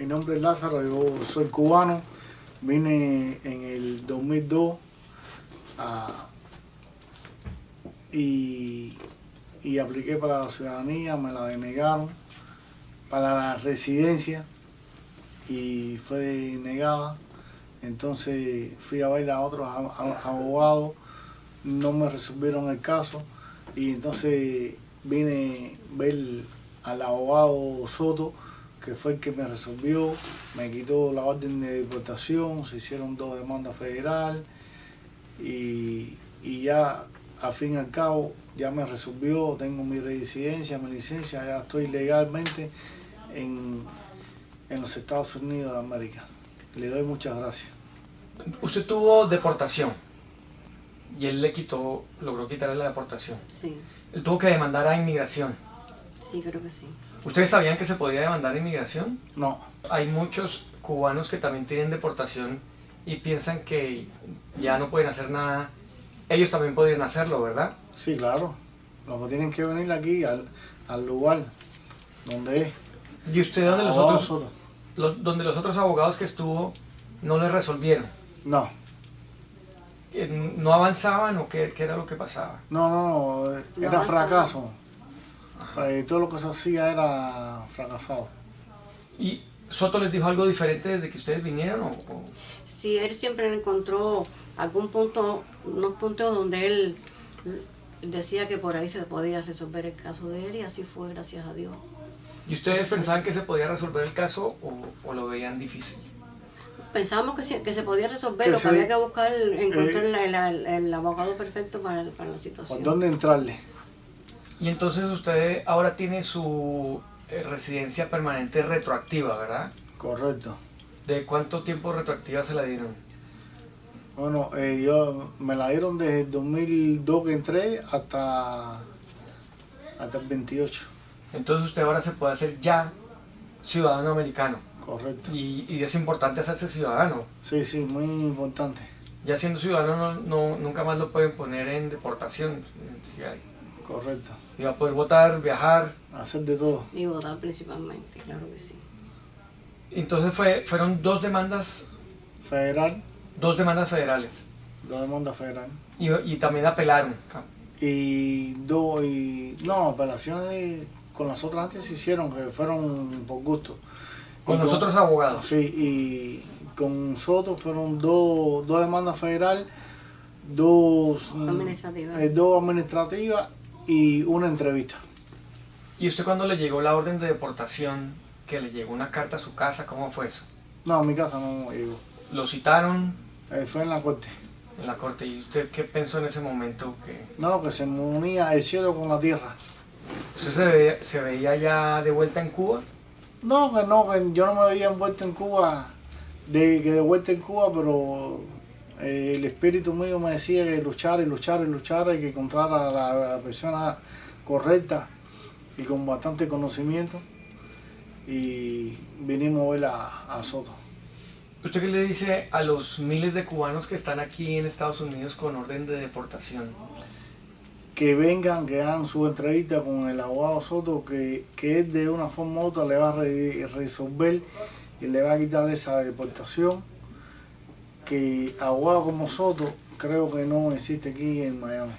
Mi nombre es Lázaro, yo soy cubano. Vine en el 2002 a- y, y apliqué para la ciudadanía, me la denegaron. Para la residencia y fue negada. Entonces fui a ver a otros abogados, no me resolvieron el caso y entonces vine a ver al abogado Soto, que fue el que me resolvió, me quitó la orden de deportación, se hicieron dos demandas federal y, y ya al fin y al cabo ya me resolvió, tengo mi residencia, mi licencia, ya estoy legalmente en, en los Estados Unidos de América. Le doy muchas gracias. Usted tuvo deportación y él le quitó, logró quitarle la deportación. Sí, Él tuvo que demandar a inmigración. Sí, creo que sí. ¿Ustedes sabían que se podía demandar inmigración? No, Hay muchos cubanos que también tienen deportación y piensan que ya no pueden hacer nada. Ellos también podrían hacerlo, ¿verdad? sí, claro. Los que tienen que venir aquí al, al lugar donde es. ¿Y usted donde los Abogado otros, los- donde los otros abogados que estuvo no les resolvieron? No, ¿No avanzaban o qué, qué era lo que pasaba? no, no, no, era fracaso. Eh, Todo lo que se hacía era fracasado. ¿Y Soto les dijo algo diferente desde que ustedes vinieron? O, o- Sí, él siempre encontró algún punto, unos puntos donde él decía que por ahí se podía resolver el caso de él y así fue, gracias a Dios. ¿Y ustedes pensaban que se podía resolver el caso o, o lo veían difícil? Pensábamos que, sí- que se podía resolver, Que lo que sí. había que buscar, encontrar Eh. el, el- el abogado perfecto para, para la ¿Por situación. dónde entrarle? Y entonces usted ahora tiene su eh, residencia permanente retroactiva, ¿verdad? Correcto. ¿De cuánto tiempo retroactiva se la dieron? Bueno, eh, yo me la dieron desde el 2002 que entré hasta, hasta el 28. Entonces usted ahora se puede hacer ya ciudadano americano. Correcto. Y, y es importante hacerse ciudadano. Sí, sí, muy importante. Ya siendo ciudadano no, no- nunca más lo pueden poner en deportación. Ya- Correcto. Y va a poder votar, viajar. Hacer de todo. Y votar principalmente, claro que sí. Entonces fue, fueron dos demandas, Federal, dos demandas federales. dos demandas federal. Y, y también apelaron. Y dos, y no, apelaciones con las otras antes se hicieron, que fueron por gusto. Con Y los otros abogados. Sí, y con Soto fueron dos, dos demandas federal, dos Administrativas. eh, dos administrativas y una entrevista. ¿Y usted cuando le llegó la orden de deportación, que le llegó una carta a su casa, cómo fue eso? No, a mi casa no llegó. Lo citaron Eh, fue en la corte. en la corte y usted qué pensó en ese momento que No, que se unía el cielo con la tierra. usted se veía, se veía ya de vuelta en Cuba? No, que no, que yo no me había envuelto en Cuba, de que de vuelta en Cuba, pero eh, el espíritu mío me decía que luchar y luchar y luchar y que encontrar a la, persona correcta y con bastante conocimiento. Y vinimos a ver a, a Soto. ¿Usted qué le dice a los miles de cubanos que están aquí en Estados Unidos con orden de deportación? Que vengan, que hagan su entrevista con el abogado Soto, que, que él de una forma u otra le va a re- resolver y le va a quitar esa deportación. Que abogado como Soto creo que no existe aquí en Miami.